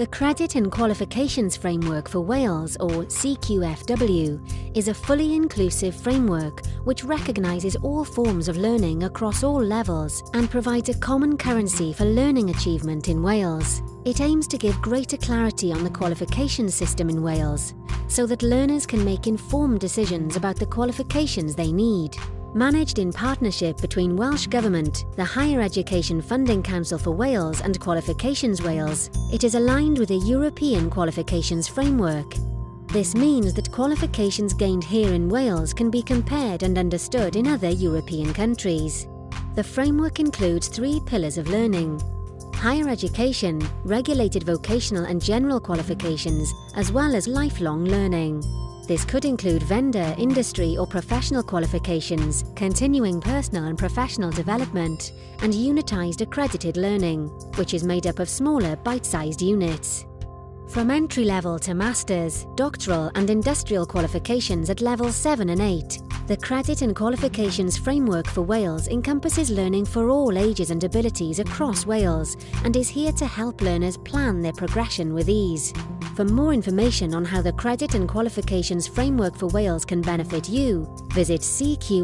The Credit and Qualifications Framework for Wales, or CQFW, is a fully inclusive framework which recognises all forms of learning across all levels and provides a common currency for learning achievement in Wales. It aims to give greater clarity on the qualification system in Wales, so that learners can make informed decisions about the qualifications they need. Managed in partnership between Welsh Government, the Higher Education Funding Council for Wales and Qualifications Wales, it is aligned with a European qualifications framework. This means that qualifications gained here in Wales can be compared and understood in other European countries. The framework includes three pillars of learning. Higher education, regulated vocational and general qualifications, as well as lifelong learning. This could include vendor, industry or professional qualifications, continuing personal and professional development, and unitised accredited learning, which is made up of smaller bite-sized units. From entry-level to master's, doctoral and industrial qualifications at level 7 and 8, the Credit and Qualifications Framework for Wales encompasses learning for all ages and abilities across Wales and is here to help learners plan their progression with ease. For more information on how the Credit and Qualifications Framework for Wales can benefit you, visit cqfw.net.